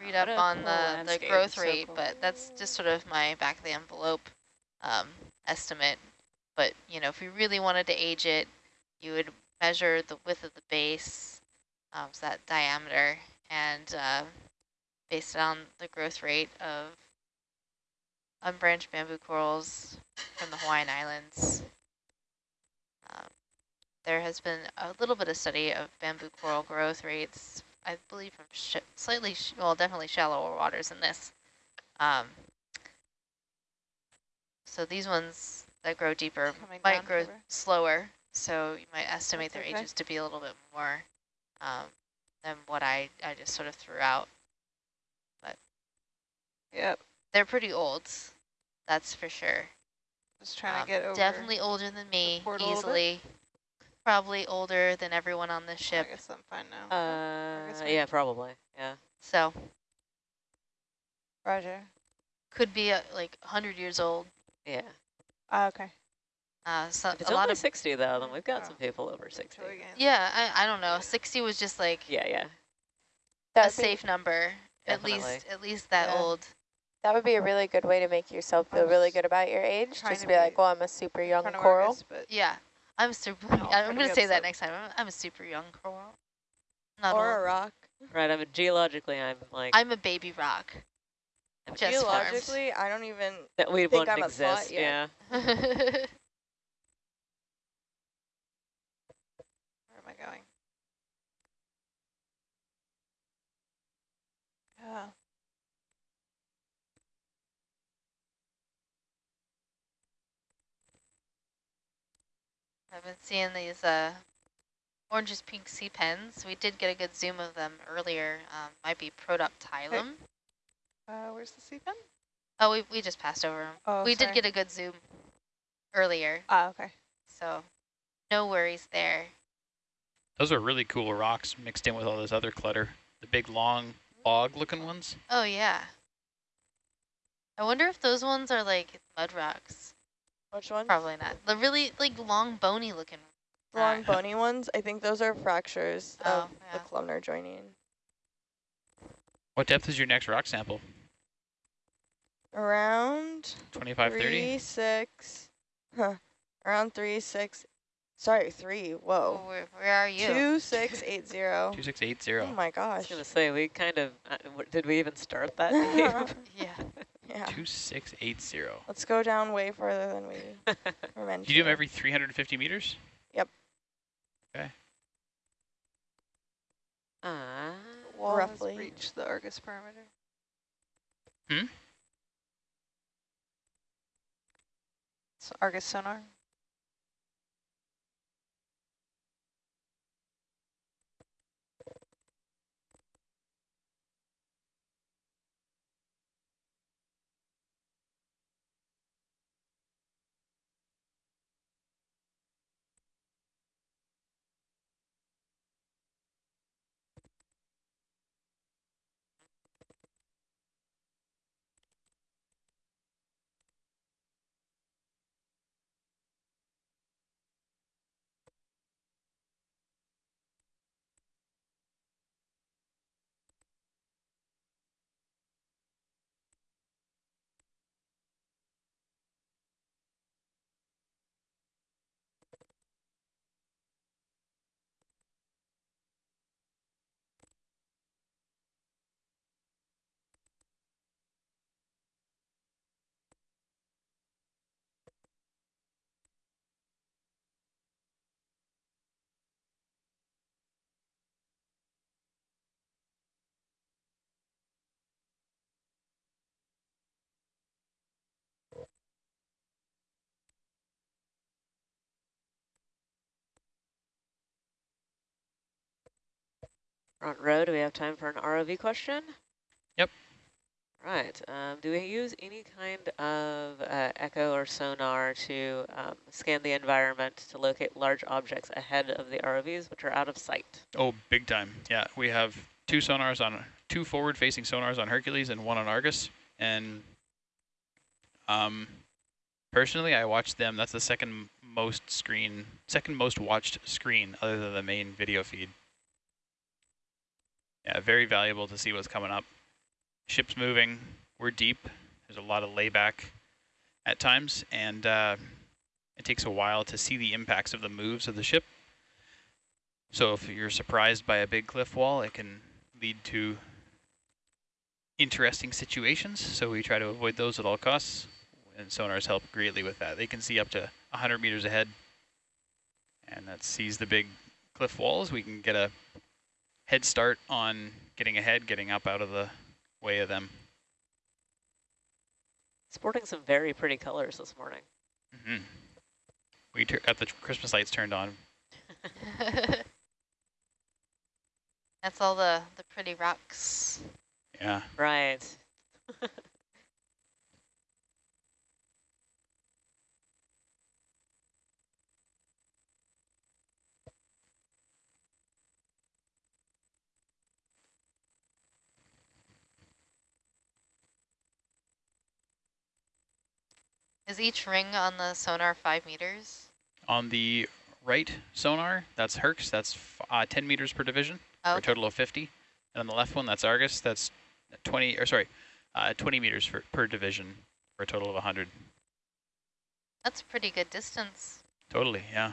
read up on cool the, the landscape, growth so rate, cool. but that's just sort of my back of the envelope um, estimate. But, you know, if we really wanted to age it, you would measure the width of the base, um, so that diameter, and uh, based on the growth rate of unbranched bamboo corals from the Hawaiian Islands. Um, there has been a little bit of study of bamboo coral growth rates, I believe from slightly, sh well, definitely shallower waters than this. Um, so these ones that grow deeper Coming might grow over. slower, so you might estimate That's their okay. ages to be a little bit more um, than what I, I just sort of threw out. But yep. They're pretty old, that's for sure. Just trying Um, to get over. Definitely older than me, port a little bit. easily. Probably older than everyone on the I ship. guess I'm fine now. Uh, guess yeah, probably. Yeah. So Roger. could be uh, like 100 years old. Yeah. Ah, okay. Uh, so If it's a lot of 60 though, then we've got Oh. some people over 60. Yeah. I, I don't know. 60 was just like Yeah, yeah. That a would, be, safe number. At least at least that Yeah. old. that would be a really good way to make yourself feel really good about your age. Just to be like, well, I'm a super young coral. Argus, but Yeah. I'm super. No, I'm gonna gonna say that upset. next time. I'm, I'm a super young coral. Not or old. a rock. Right, I mean, geologically, I'm like, I'm a baby rock. I'm just farmed. Geologically, I don't even. that we think wouldn't I'm a thought exist. yet. Yeah. Where where am I going? Yeah. I've been seeing these uh, oranges pink sea pens. We did get a good zoom of them earlier. Um, might be Protoptilum. Uh, where's the sea pen? Oh, we, we just passed over them. Oh, we sorry. did get a good zoom earlier, Ah, okay. so no worries there. Those are really cool rocks mixed in with all this other clutter. The big long log looking ones. Oh, yeah. I wonder if those ones are like mud rocks. Which one? Probably not. The really like long bony looking. Long rock. bony ones. I think those are fractures Oh, of yeah. the columnar jointing. What depth is your next rock sample? Around 25, 30? three, six. Huh. Around three, six. Sorry, three. Oh, Whoa. where, where are you? Two, six, eight, zero. 2680. Oh my gosh. I was gosh. gonna say we kind of, uh, did we even start that? game? Yeah. Yeah. 2680. Let's go down way further than we were meant Do you do them every 350 meters? Yep. Okay. Ah, Wall Roughly. has reached the Argus perimeter. Hmm? So Argus sonar. Front row, do we have time for an ROV question? Yep. Right. Um, do we use any kind of uh, echo or sonar to um, scan the environment to locate large objects ahead of the ROVs, which are out of sight? Oh, big time. Yeah, we have two sonars on, two forward-facing sonars on Hercules and one on Argus. And um, personally, I watched them. That's the second most screen, second most watched screen other than the main video feed. Yeah, very valuable to see what's coming up. Ship's moving. We're deep. There's a lot of layback at times, and uh, it takes a while to see the impacts of the moves of the ship. So if you're surprised by a big cliff wall, it can lead to interesting situations. So we try to avoid those at all costs, and sonars help greatly with that. They can see up to 100 meters ahead, and that sees the big cliff walls. We can get a head start on getting ahead, getting up out of the way of them. Sporting some very pretty colors this morning. Mm -hmm. We got the Christmas lights turned on. That's all the, the pretty rocks. Yeah. Right. Is each ring on the sonar five meters? On the right sonar, that's Hercs, that's uh, 10 meters per division, oh, for a total of 50. And on the left one, that's Argus, that's 20, or sorry, uh, 20 meters for, per division for a total of 100. That's a pretty good distance. Totally, yeah.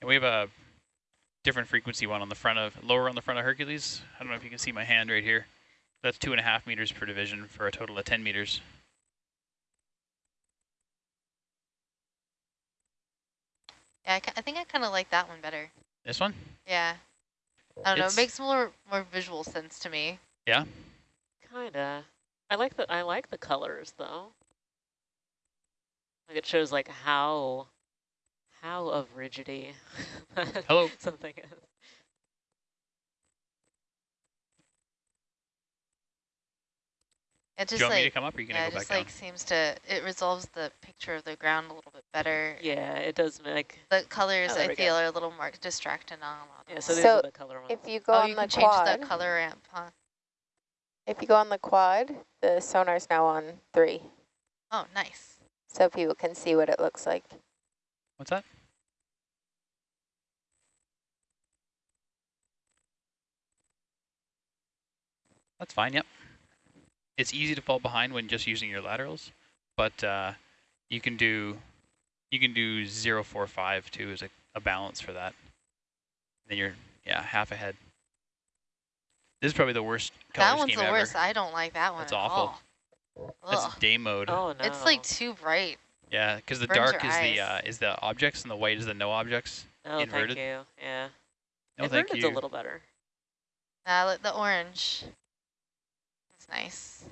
And we have a different frequency one on the front of, lower on the front of Hercules. I don't know if you can see my hand right here. That's two and a half meters per division for a total of 10 meters. Yeah, I, I think I kind of like that one better. This one? Yeah. I don't it's know. It makes more more visual sense to me. Yeah. Kinda. I like the I like the colors though. Like it shows like how how of rigidity. Hello. something is. It just Do you want like, me to come up or are you going to yeah, go just like down? seems to, it resolves the picture of the ground a little bit better. Yeah, it does make. The colors Oh, I feel go. are a little more distracting on a. Yeah, so them. these So are the color ones. If you go oh, on you the can change quad, the color ramp, huh? if you go on the quad, the sonar's now on three, Oh, nice. so people can see what it looks like. What's that? That's fine, yep. It's easy to fall behind when just using your laterals, but uh, you can do you can do 045 too as a, a balance for that. Then you're yeah half ahead. This is probably the worst color That one's the ever. worst. I don't like that one That's awful. all. That's Ugh. day mode. Oh no. It's like too bright. Yeah, because the Burns dark your is the uh, is the objects and the white is the no objects. oh, inverted. thank you. Yeah. No, thank Inverted's you. a little better. Nah, look, the orange. It's nice.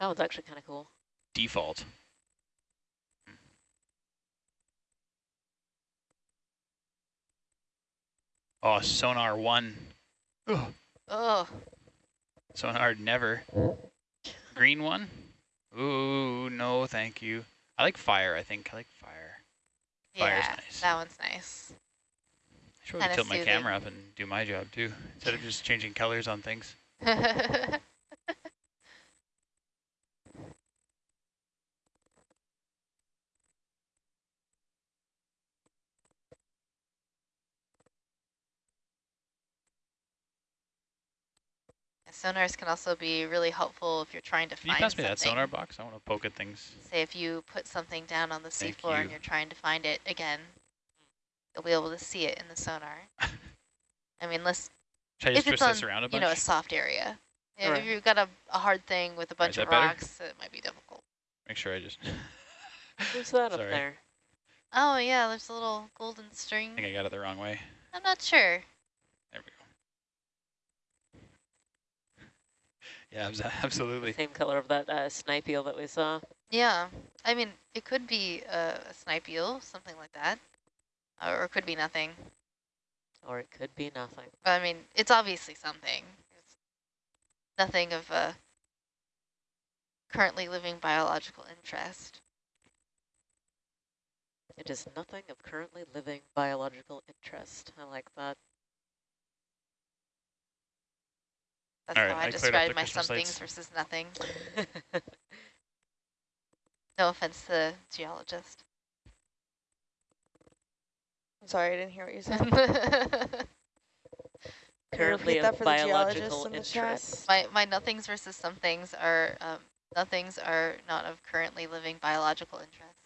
That one's actually kind of cool. Default. Oh, sonar one. Ugh. Oh, Sonar never. Green one? Ooh, no, thank you. I like fire, I think. I like fire. Fire's yeah, nice. that one's nice. I should probably Kinda tilt my camera up and do my job too, instead of just changing colors on things. Sonars can also be really helpful if you're trying to find. something. you pass me something. that sonar box? I want to poke at things. Say if you put something down on the seafloor and you're trying to find it again, you'll be able to see it in the sonar. I mean, let's Should I just if it's on, around a bunch? you know, a soft area. If Right. you've got a, a hard thing with a bunch of that better? rocks, it might be difficult. Make sure I just... Who's that Sorry. up there? Oh yeah, there's a little golden string. I think I got it the wrong way. I'm not sure. There we go. Yeah, abs- absolutely. Same color of that uh, snipe eel that we saw. Yeah, I mean, it could be a, a snipe eel, something like that, uh, or it could be nothing. Or it could be nothing. I mean, it's obviously something. It's nothing of a currently living biological interest. It is nothing of currently living biological interest. I like that. That's All right, how I I cleared describe my Christmas somethings lights. versus nothing. No offense to the geologist. Sorry, I didn't hear what you said. Currently repeat of for the geologists biological in interest. my my nothings versus somethings are um, nothings are not of currently living biological interest.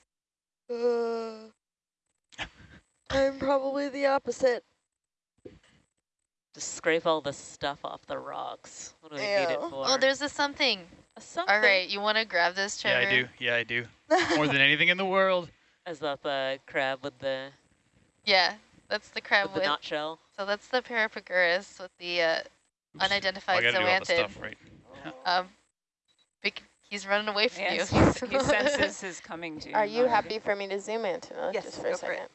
Uh, I'm probably the opposite. Just scrape all the stuff off the rocks. What do we need it for? Oh, there's a something. a something. All right, you want to grab this, Yeah, I do. Yeah, I do. More than anything in the world. Is that the crab with the, Yeah, that's the crab with the with. nut shell? So that's the Parapagurus with the uh, Oops. I unidentified gotta do all the zoanthid. stuff, right? Um, he's running away from Yes, you. he's- he senses his coming to you. Are you happy for me to zoom in, Tana, Yes, just for a go for it. second?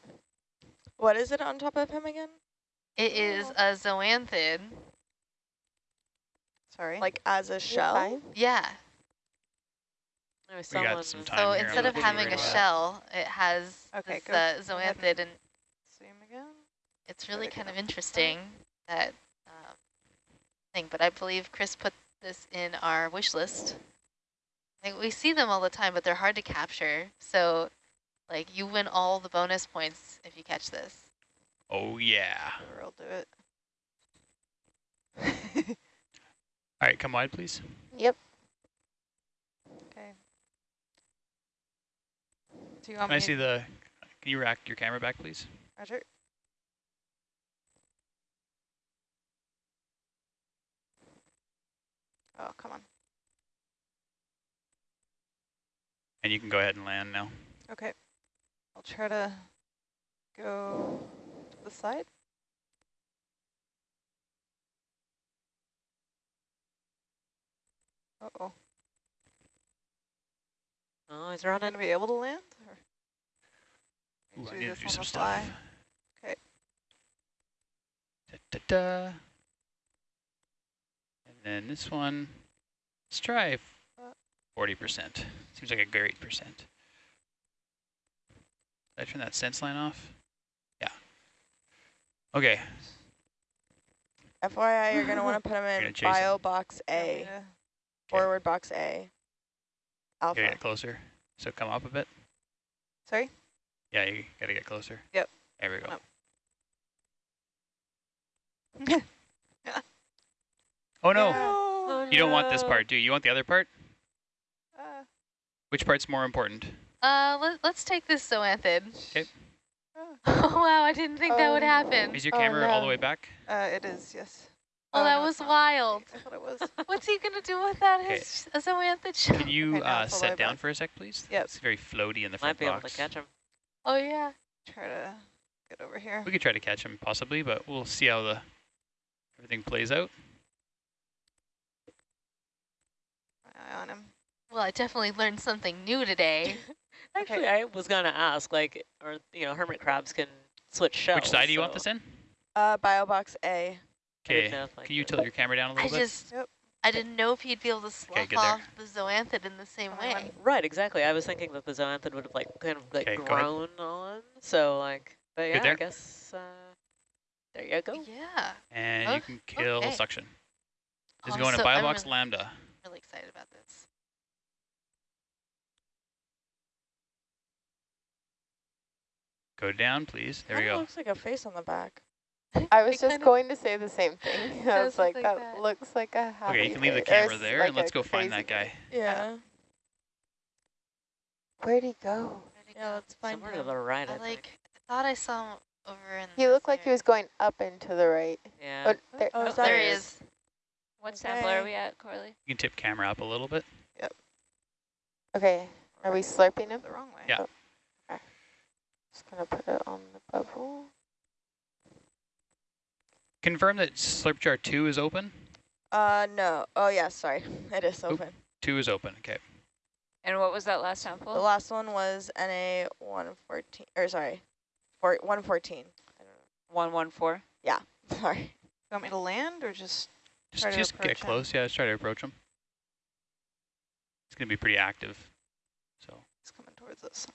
what is it on top of him again? It is a zoanthid. Sorry. Like as a shell? Yeah. We got some was- time So here, instead of having a about that. shell, it has Okay, this uh, zoanthid, and Zoom again. It's really kind of interesting that um, thing. But I believe Chris put this in our wish list. Like we see them all the time, but they're hard to capture. So, like you win all the bonus points if you catch this. Oh, yeah. Sure, I'll do it. All right, come wide, please. Yep. Okay. Do you want Can I see the, can you rack your camera back, please? Roger. Oh, come on. And you can go ahead and land now. Okay. I'll try to go to the side. Uh-oh. Oh, he's Am I running. going to be able to land? Or Ooh, I need to do some the fly? stuff. Okay. Da, da, da. And then this one, let's try 40%. Seems like a great percent. Did I turn that sense line off? Yeah. Okay, FYI, you're going to want to put them in chase him. bio box You want me A, to- forward box A, alpha. gotta get closer. So come up a bit. Sorry? Yeah, you gotta get closer. Yep. There we go. Up. Oh no, Yeah. you don't want this part, do you? You want the other part? Uh, Which part's more important? Uh, let, let's take this zoanthid. 'Kay. oh wow, I didn't think that would Oh. happen. Is your Oh, camera all the way back? uh, it is, yes. Oh, that no, was it's wild. I thought it was. What's he gonna do with that? Okay. His a zoanthid shell. Can you Okay, uh, it's all the way set down back. for a sec, please? Yep. It's very floaty in the front Might front be able to catch him. Oh yeah. Try to get over here. We could try to catch him possibly, but we'll see how the everything plays out. My eye on him. Well, I definitely learned something new today. Actually, I was gonna ask, like, or you know, hermit crabs can switch shells. Which side do you want this in? Uh, bio box A. I didn't Okay. like, Can you tilt your camera down a little bit? I just, Yep. I didn't know if he'd be able to slough good off the zoanthid in the same Fine. way. Right, exactly. I was thinking that the zoanthid would have like kind of like Okay, grown on. So like, but yeah, I guess uh, there you go. Yeah. And Oh, you can kill okay. suction. This is Oh, going to so I'm Biobox really- Lambda. Really excited about this. Go down, please. There we go. looks like a face on the back. I was It just going to say the same thing. I does was like, like that, that. looks like a happy Okay, you can leave the camera there, like and let's go find that guy. Yeah. Where'd he go? Where'd he Yeah, go? let's find Somewhere to the right, I, I think. like. I thought I saw him over in. He this looked like he was going up and to the right. Yeah. Oh, there, Oh, no, is There it? he is. Is. What sample are we at, Corley? You can tip camera up a little bit. Yep. Okay, are we slurping it The wrong way. Yeah. Just gonna put it on the bubble. Confirm that slurp jar 2 is open. Uh, no. Oh, yeah, sorry. It is Oop. open. 2 is open, okay. And what was that last sample? The last one was NA 114, or sorry, four, one fourteen. One one four. Yeah. Sorry. You want me to land or just Just, just get him. close. Yeah, let's try to approach him. It's going to be pretty active. So He's coming towards us?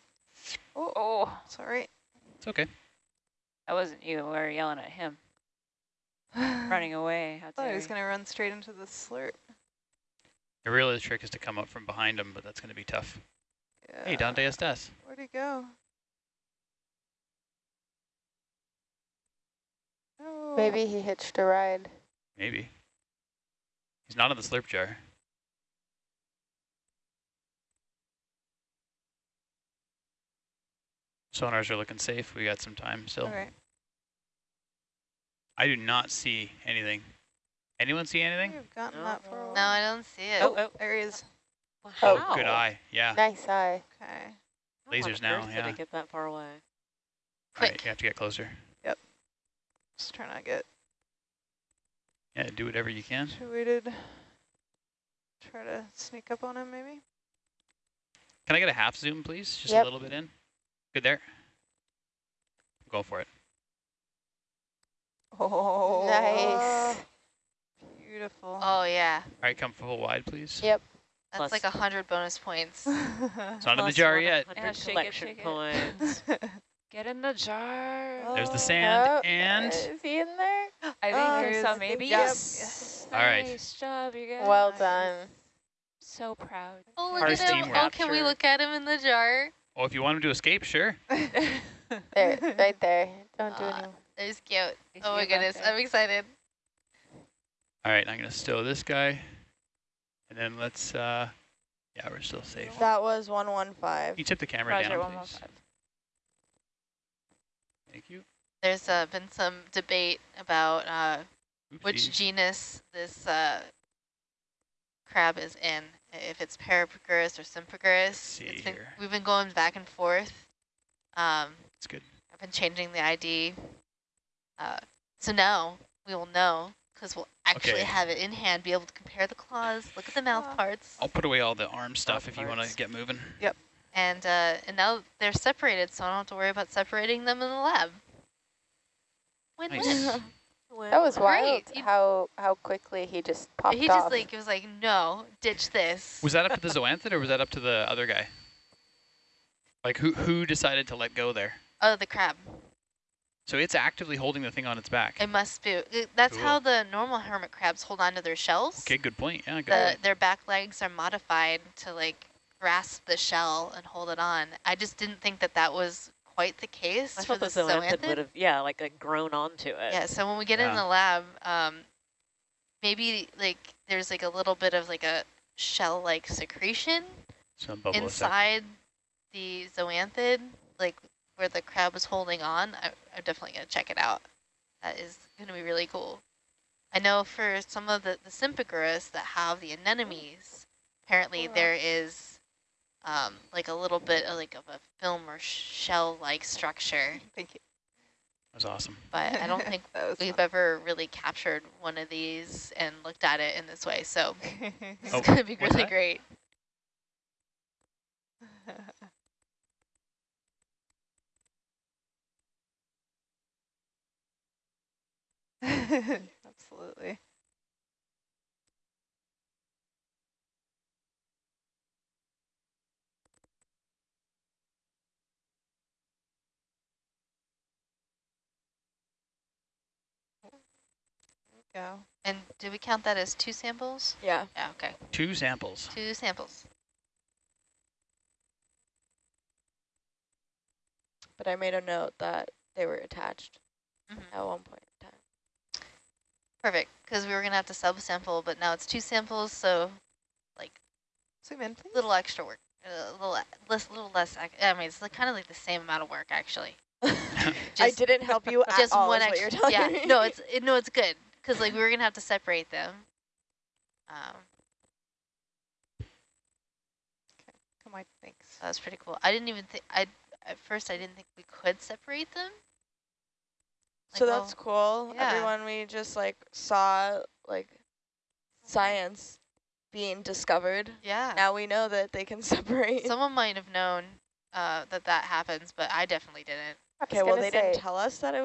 Oh, oh, It's all right. it's okay. that wasn't you. We were yelling at him, running away. How thought he was going to run straight into the slurp. The real trick is to come up from behind him, but that's going to be tough. Yeah. Hey, Dante Estes. Where'd he go? Oh. Maybe he hitched a ride. Maybe. He's not in the slurp jar. Sonars are looking safe. We got some time still. All right. I do not see anything. Anyone see anything? We've gotten No. that for a while. No, I don't see it. Oh, oh. oh. There he is. Oh, good eye. Yeah. Nice eye. Okay. Lasers on now, earth Did yeah. get that far away? All right, Quick. you have to get closer. Yep. Just trying to get Yeah, do whatever you can. situated. Try to sneak up on him, maybe. Can I get a half zoom, please? Just Yep. a little bit in. Good there. Go for it. Oh, Nice. Beautiful. Oh, yeah. All right, come full wide, please. Yep. That's Plus- like a 100 bonus points. It's not in the jar yet. Yeah, shake it, collection shake it. points. Get in the jar. There's the Oh, sand Oh, and Is he in there? I think Oh, there's some maybe. Yep. Yes. All right. Nice job, you guys. Well done. So proud. Oh, look Hard at him. teamwork. Oh, can we look at him in the jar? oh, if you want him to escape, sure. There, right there. Don't do Uh, anything. It's cute. You Oh my see him back goodness, there? I'm excited. All right, I'm gonna stow this guy, and then let's. uh Yeah, we're still safe. That was 115. You tip the camera Roger, down, please. Thank you. There's uh, been some debate about uh, which genus this uh, crab is in, if it's Parapagurus or Sympagurus. see It's been, here. we've been going back and forth. Um, It's good. I've been changing the ID. Uh, so now we will know because we'll actually Okay. have it in hand, be able to compare the claws, look at the mouth parts. I'll put away all the arm stuff if you want to get moving. Yep. And, uh, and now they're separated, so I don't have to worry about separating them in the lab. Win-win. Nice. That was Great. wild. You- How how quickly he just popped He off. just like, it was like, no, ditch this. Was that up to the zoanthid or was that up to the other guy? Like who who decided to let go there? Oh, the crab. So it's actively holding the thing on its back. It must be. Uh, that's Cool. how the normal hermit crabs hold on to their shells. Okay, good point. Yeah, good The, point. their back legs are modified to like grasp the shell and hold it on. I just didn't think that that was quite the case I for thought the the zoanthid zoanthid. would have, yeah, like, like grown onto it. Yeah, so when we get in the lab, um, maybe like there's like a little bit of like a shell-like secretion Some bubble effect. inside the zoanthid, like where the crab was holding on. I, I'm definitely gonna check it out. That is gonna be really cool. I know for some of the, the Sympagurus that have the anemones, apparently Cool. there is um, like a little bit of like of a film or shell-like structure, Thank you. That was awesome. but I don't think we've ever really captured one of these and looked at it in this way. So it's Oh, going to be really that? great. Absolutely. Go. And do we count that as two samples? Yeah. Yeah, okay. Two samples. Two samples. But I made a note that they were attached Mhm. at one point in time. Perfect, because we were going to have to subsample, but now it's two samples, so like Zoom in, please. a little extra work. A little less, little less. I mean, it's like kind of like the same amount of work, actually. I didn't help you at Just all, one is what extra. you're telling yeah, me. no, it's it, no, it's good because like we were gonna have to separate them. Um, Come on, thanks. that was pretty cool. I didn't even think I at first I didn't think we could separate them. so Like, that's cool. yeah. Everyone, we just like saw like science being discovered. Yeah. Now we know that they can separate. Someone might have known uh, that that happens, but I definitely didn't. Okay, well gonna they didn't tell us that it